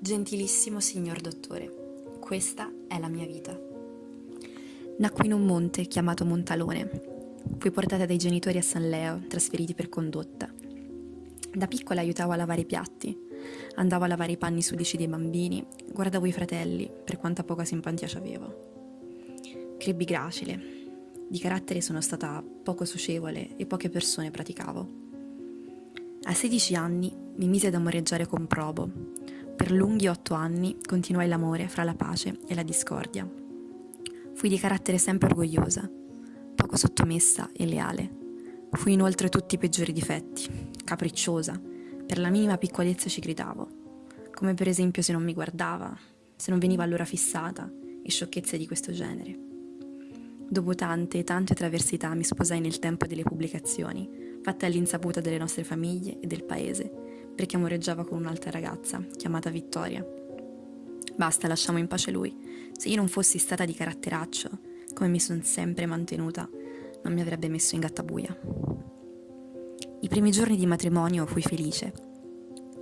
Gentilissimo signor dottore, questa è la mia vita. Nacqui in un monte chiamato Montalone. Fui portata dai genitori a San Leo, trasferiti per condotta. Da piccola aiutavo a lavare i piatti, andavo a lavare i panni sudici dei bambini, guardavo i fratelli, per quanta poca simpatia ci avevo. Crebbi gracile. Di carattere sono stata poco socievole e poche persone praticavo. A 16 anni mi mise ad amoreggiare con Probo, per lunghi otto anni continuai l'amore fra la pace e la discordia. Fui di carattere sempre orgogliosa, poco sottomessa e leale. Fui inoltre tutti i peggiori difetti, capricciosa, per la minima piccolezza ci gridavo, come per esempio se non mi guardava, se non veniva allora fissata e sciocchezze di questo genere. Dopo tante e tante traversità mi sposai nel tempo delle pubblicazioni, fatte all'insaputa delle nostre famiglie e del paese, perché amoreggiava con un'altra ragazza, chiamata Vittoria. Basta, lasciamo in pace lui. Se io non fossi stata di caratteraccio, come mi sono sempre mantenuta, non mi avrebbe messo in gattabuia. I primi giorni di matrimonio fui felice,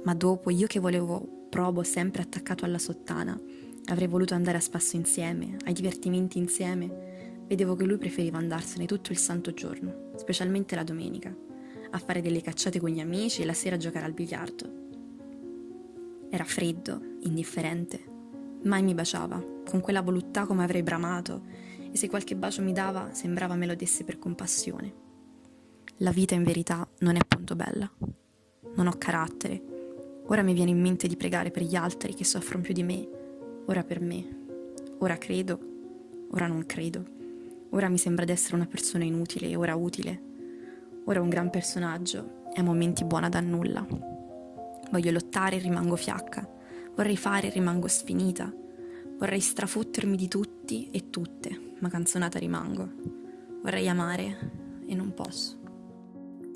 ma dopo io che volevo probo sempre attaccato alla sottana, avrei voluto andare a spasso insieme, ai divertimenti insieme, vedevo che lui preferiva andarsene tutto il santo giorno, specialmente la domenica a fare delle cacciate con gli amici e la sera a giocare al biliardo. Era freddo, indifferente, mai mi baciava, con quella voluttà come avrei bramato, e se qualche bacio mi dava sembrava me lo desse per compassione. La vita in verità non è appunto bella. Non ho carattere. Ora mi viene in mente di pregare per gli altri che soffrono più di me, ora per me. Ora credo, ora non credo. Ora mi sembra di essere una persona inutile ora utile Ora un gran personaggio e a momenti buona da nulla. Voglio lottare e rimango fiacca. Vorrei fare e rimango sfinita. Vorrei strafottermi di tutti e tutte, ma canzonata rimango. Vorrei amare e non posso.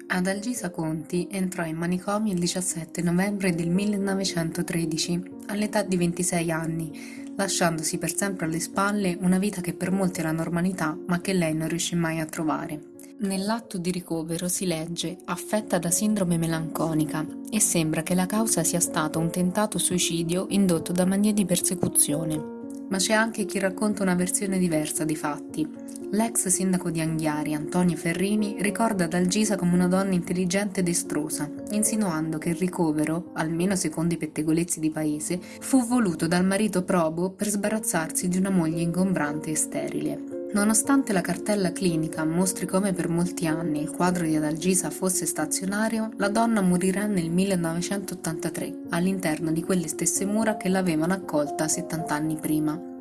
Adalgisa Conti entrò in manicomio il 17 novembre del 1913, all'età di 26 anni, lasciandosi per sempre alle spalle una vita che per molti era normalità, ma che lei non riuscì mai a trovare. Nell'atto di ricovero si legge affetta da sindrome melanconica e sembra che la causa sia stato un tentato suicidio indotto da manie di persecuzione. Ma c'è anche chi racconta una versione diversa dei fatti. L'ex sindaco di Anghiari, Antonio Ferrini, ricorda Dalgisa come una donna intelligente ed estrosa, insinuando che il ricovero, almeno secondo i pettegolezzi di paese, fu voluto dal marito probo per sbarazzarsi di una moglie ingombrante e sterile. Nonostante la cartella clinica mostri come per molti anni il quadro di Adalgisa fosse stazionario, la donna morirà nel 1983 all'interno di quelle stesse mura che l'avevano accolta 70 anni prima.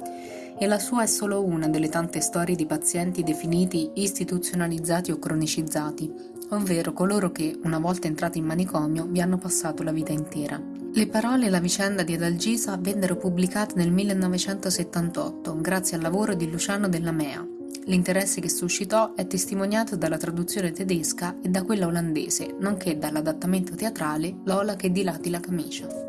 E la sua è solo una delle tante storie di pazienti definiti istituzionalizzati o cronicizzati, ovvero coloro che, una volta entrati in manicomio, vi hanno passato la vita intera. Le parole e la vicenda di Adalgisa vennero pubblicate nel 1978 grazie al lavoro di Luciano Della Mea. L'interesse che suscitò è testimoniato dalla traduzione tedesca e da quella olandese, nonché dall'adattamento teatrale Lola che dilati la camicia.